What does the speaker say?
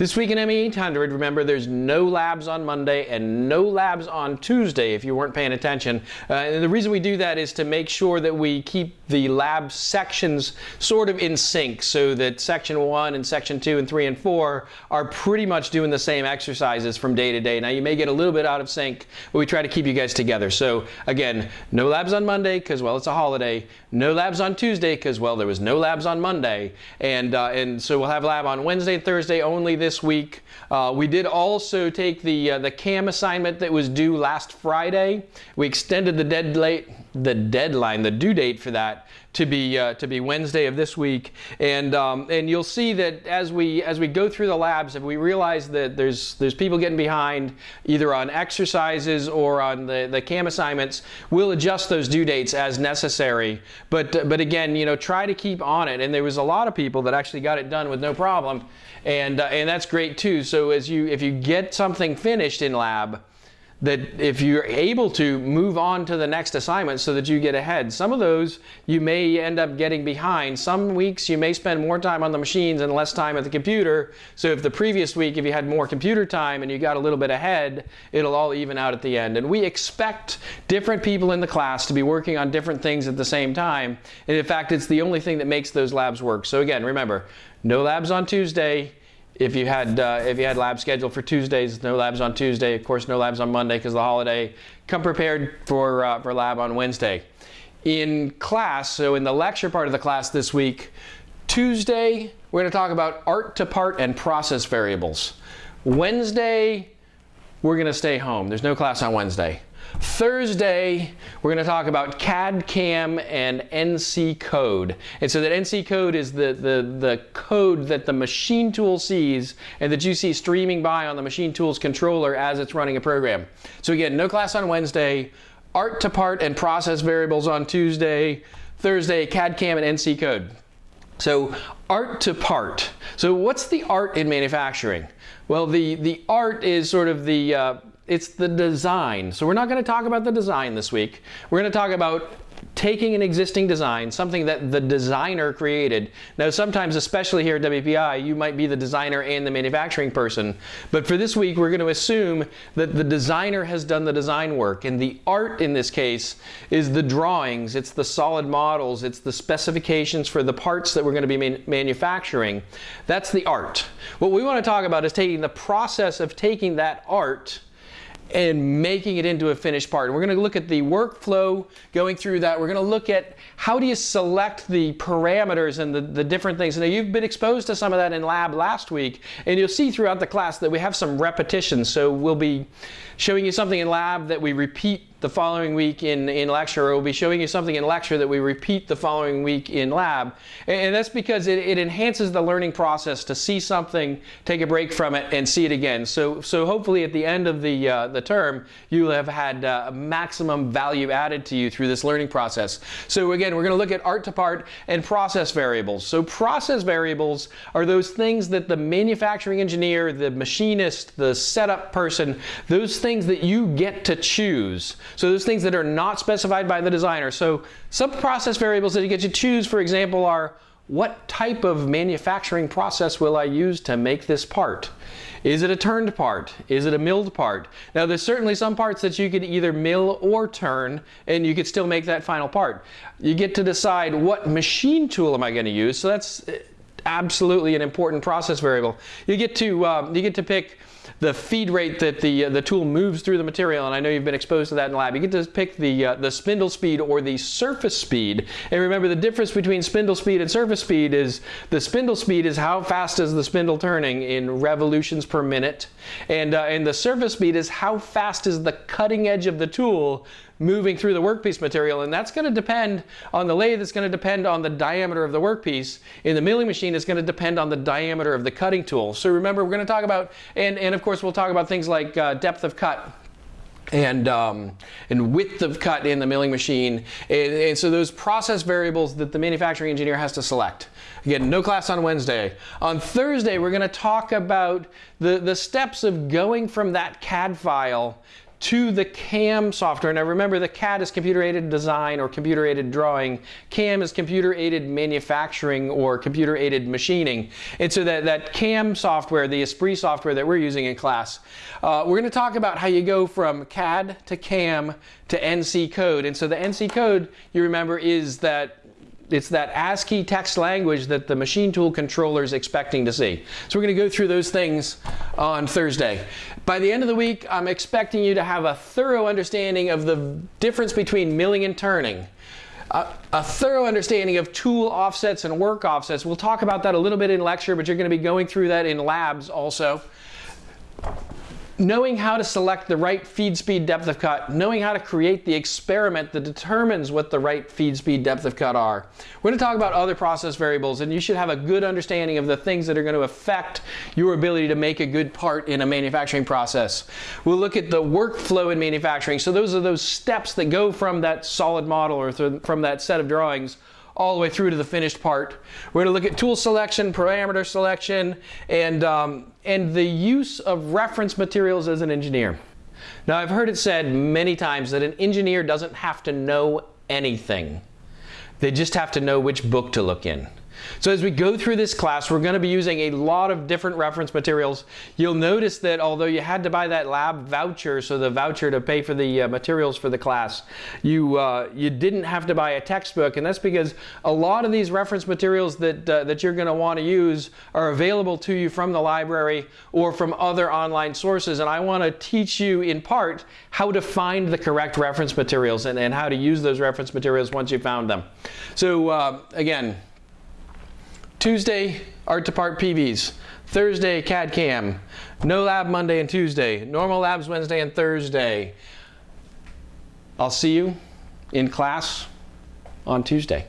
This week in ME 800, remember there's no labs on Monday and no labs on Tuesday if you weren't paying attention. Uh, and the reason we do that is to make sure that we keep the lab sections sort of in sync so that section 1 and section 2 and 3 and 4 are pretty much doing the same exercises from day to day. Now you may get a little bit out of sync, but we try to keep you guys together. So again, no labs on Monday because, well, it's a holiday. No labs on Tuesday because, well, there was no labs on Monday. And, uh, and so we'll have lab on Wednesday and Thursday only this this week. Uh, we did also take the, uh, the CAM assignment that was due last Friday. We extended the, dead late, the deadline, the due date for that to be uh, to be Wednesday of this week, and um, and you'll see that as we as we go through the labs, if we realize that there's there's people getting behind either on exercises or on the the CAM assignments, we'll adjust those due dates as necessary. But but again, you know, try to keep on it. And there was a lot of people that actually got it done with no problem, and uh, and that's great too. So as you if you get something finished in lab that if you're able to move on to the next assignment so that you get ahead. Some of those you may end up getting behind. Some weeks you may spend more time on the machines and less time at the computer. So if the previous week, if you had more computer time and you got a little bit ahead, it'll all even out at the end. And we expect different people in the class to be working on different things at the same time. And in fact, it's the only thing that makes those labs work. So again, remember, no labs on Tuesday, if you had uh, if you had labs scheduled for Tuesdays, no labs on Tuesday. Of course, no labs on Monday because the holiday. Come prepared for uh, for lab on Wednesday. In class, so in the lecture part of the class this week, Tuesday we're going to talk about art to part and process variables. Wednesday we're going to stay home. There's no class on Wednesday. Thursday, we're going to talk about CAD CAM and NC code. And so that NC code is the, the, the code that the machine tool sees and that you see streaming by on the machine tool's controller as it's running a program. So again, no class on Wednesday, art to part and process variables on Tuesday, Thursday, CAD CAM and NC code. So art to part. So what's the art in manufacturing? Well, the, the art is sort of the, uh, it's the design. So we're not going to talk about the design this week. We're going to talk about taking an existing design, something that the designer created. Now sometimes, especially here at WPI, you might be the designer and the manufacturing person. But for this week, we're going to assume that the designer has done the design work. And the art in this case is the drawings, it's the solid models, it's the specifications for the parts that we're going to be man manufacturing. That's the art. What we want to talk about is taking the process of taking that art and making it into a finished part. And we're going to look at the workflow going through that. We're going to look at how do you select the parameters and the, the different things. Now you've been exposed to some of that in lab last week and you'll see throughout the class that we have some repetitions. So we'll be showing you something in lab that we repeat the following week in, in lecture, or we'll be showing you something in lecture that we repeat the following week in lab. And, that's because it, it, enhances the learning process to see something, take a break from it, and see it again. So, so hopefully at the end of the, uh, the term, you will have had uh, maximum value added to you through this learning process. So again, we're going to look at art to part and process variables. So process variables are those things that the manufacturing engineer, the machinist, the setup person, those things that you get to choose. So those things that are not specified by the designer. So some process variables that you get to choose, for example, are what type of manufacturing process will I use to make this part? Is it a turned part? Is it a milled part? Now there's certainly some parts that you could either mill or turn and you could still make that final part. You get to decide what machine tool am I going to use. So that's eh, absolutely an important process variable. You get to, um, you get to pick the feed rate that the, uh, the tool moves through the material, and I know you've been exposed to that in lab. You get to pick the, uh, the spindle speed or the surface speed. And remember the difference between spindle speed and surface speed is the spindle speed is how fast is the spindle turning in revolutions per minute. And, uh, and the surface speed is how fast is the cutting edge of the tool moving through the workpiece material. And that's going to depend on the lathe, it's going to depend on the diameter of the workpiece. In the milling machine, it's going to depend on the diameter of the cutting tool. So remember, we're going to talk about, and, and of course, we'll talk about things like uh, depth of cut and, um, and width of cut in the milling machine. And, and, so those process variables that the manufacturing engineer has to select. Again, no class on Wednesday. On Thursday, we're going to talk about the, the steps of going from that CAD file to the CAM software. Now remember the CAD is computer aided design or computer aided drawing. CAM is computer aided manufacturing or computer aided machining. And so that, that CAM software, the Esprit software that we're using in class, uh, we're going to talk about how you go from CAD to CAM to NC code. And so the NC code, you remember, is that it's that ASCII text language that the machine tool controller is expecting to see. So we're going to go through those things on Thursday. By the end of the week, I'm expecting you to have a thorough understanding of the difference between milling and turning. A, a, thorough understanding of tool offsets and work offsets. We'll talk about that a little bit in lecture, but you're going to be going through that in labs also knowing how to select the right feed speed depth of cut, knowing how to create the experiment that determines what the right feed speed depth of cut are. We're going to talk about other process variables and you should have a good understanding of the things that are going to affect your ability to make a good part in a manufacturing process. We'll look at the workflow in manufacturing. So those are those steps that go from that solid model or from that set of drawings all the way through to the finished part. We're going to look at tool selection, parameter selection, and, um, and the use of reference materials as an engineer. Now I've heard it said many times that an engineer doesn't have to know anything. They just have to know which book to look in. So as we go through this class, we're going to be using a lot of different reference materials. You'll notice that although you had to buy that lab voucher, so the voucher to pay for the uh, materials for the class, you, uh, you didn't have to buy a textbook. And that's because a lot of these reference materials that, uh, that you're going to want to use are available to you from the library or from other online sources. And I want to teach you in part how to find the correct reference materials and, and how to use those reference materials once you found them. So uh, again, Tuesday, art to part PVs. Thursday, CAD CAM. No lab Monday and Tuesday. Normal labs Wednesday and Thursday. I'll see you in class on Tuesday.